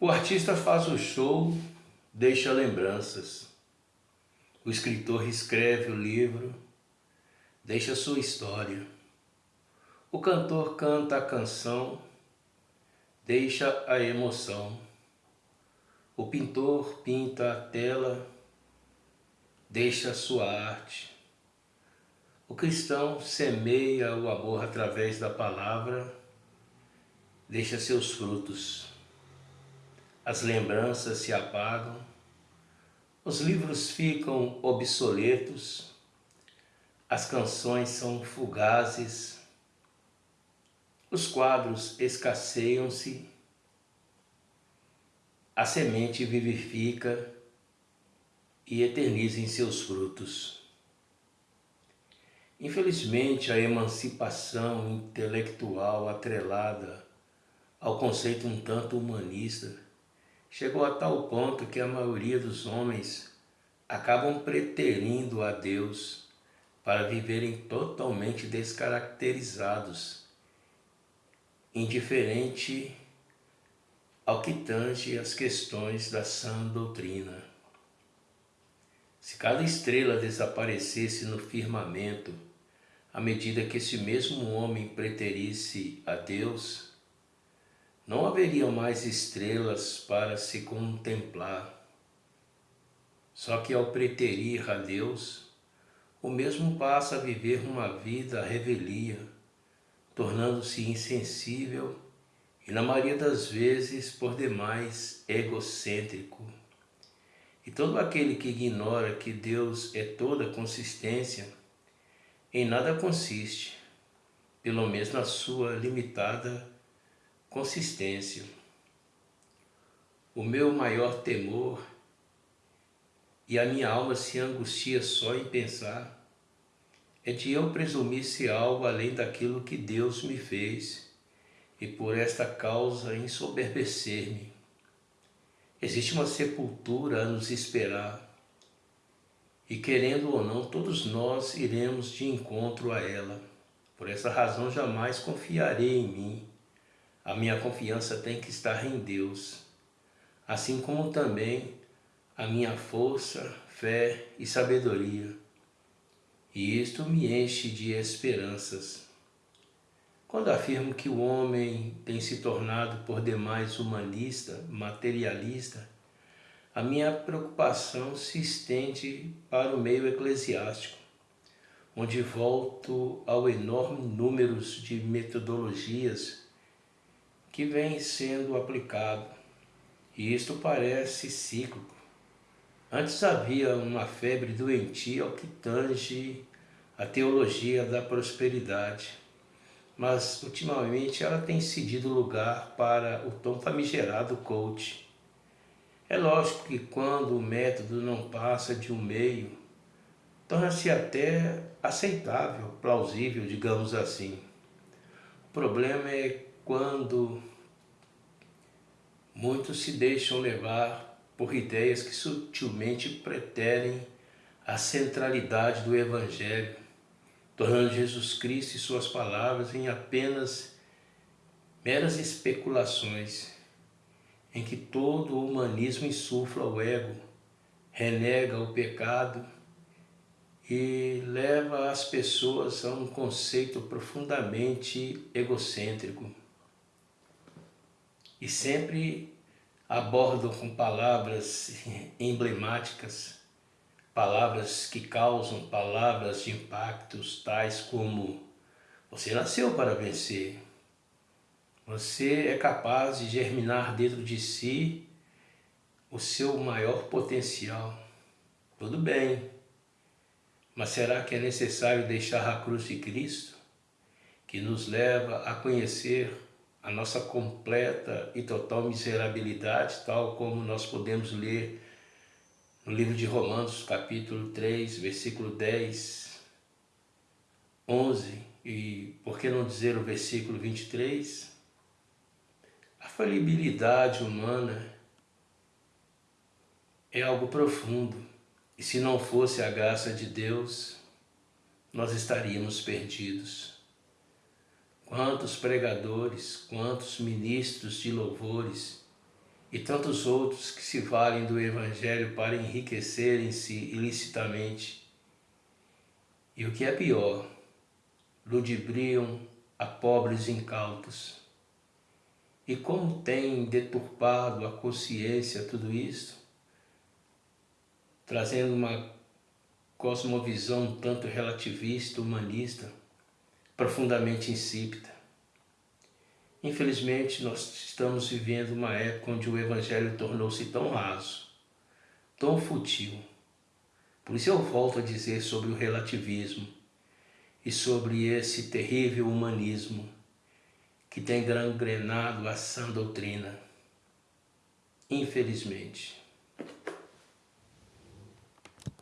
O artista faz o show, deixa lembranças. O escritor escreve o livro, deixa sua história. O cantor canta a canção, deixa a emoção. O pintor pinta a tela, deixa sua arte. O cristão semeia o amor através da palavra, deixa seus frutos as lembranças se apagam, os livros ficam obsoletos, as canções são fugazes, os quadros escasseiam-se, a semente vivifica e eterniza em seus frutos. Infelizmente, a emancipação intelectual atrelada ao conceito um tanto humanista chegou a tal ponto que a maioria dos homens acabam preterindo a Deus para viverem totalmente descaracterizados, indiferente ao que tange as questões da sã doutrina. Se cada estrela desaparecesse no firmamento, à medida que esse mesmo homem preterisse a Deus, não haveriam mais estrelas para se contemplar. Só que ao preterir a Deus, o mesmo passa a viver uma vida revelia, tornando-se insensível e, na maioria das vezes, por demais egocêntrico. E todo aquele que ignora que Deus é toda consistência, em nada consiste, pelo menos na sua limitada consistência. O meu maior temor e a minha alma se angustia só em pensar é de eu presumir ser algo além daquilo que Deus me fez e por esta causa ensoberbecer-me. Existe uma sepultura a nos esperar e querendo ou não, todos nós iremos de encontro a ela. Por essa razão jamais confiarei em mim, a minha confiança tem que estar em Deus, assim como também a minha força, fé e sabedoria. E isto me enche de esperanças. Quando afirmo que o homem tem se tornado por demais humanista, materialista, a minha preocupação se estende para o meio eclesiástico, onde volto ao enorme número de metodologias que vem sendo aplicado, e isto parece cíclico. Antes havia uma febre doentia ao que tange a teologia da prosperidade, mas ultimamente ela tem cedido lugar para o tão famigerado coach. É lógico que quando o método não passa de um meio, torna-se até aceitável, plausível, digamos assim. O problema é quando muitos se deixam levar por ideias que sutilmente preterem a centralidade do Evangelho, tornando Jesus Cristo e suas palavras em apenas meras especulações, em que todo o humanismo insufla o ego, renega o pecado e leva as pessoas a um conceito profundamente egocêntrico e sempre abordam com palavras emblemáticas, palavras que causam palavras de impactos tais como você nasceu para vencer, você é capaz de germinar dentro de si o seu maior potencial. Tudo bem, mas será que é necessário deixar a cruz de Cristo, que nos leva a conhecer a nossa completa e total miserabilidade, tal como nós podemos ler no livro de Romanos, capítulo 3, versículo 10, 11 e, por que não dizer o versículo 23? A falibilidade humana é algo profundo e se não fosse a graça de Deus, nós estaríamos perdidos. Quantos pregadores, quantos ministros de louvores e tantos outros que se valem do Evangelho para enriquecerem-se ilicitamente. E o que é pior, ludibriam a pobres incautos. E como tem deturpado a consciência tudo isso, trazendo uma cosmovisão tanto relativista, humanista, profundamente insípida. Infelizmente, nós estamos vivendo uma época onde o Evangelho tornou-se tão raso, tão fútil. Por isso eu volto a dizer sobre o relativismo e sobre esse terrível humanismo que tem gangrenado a sã doutrina. Infelizmente.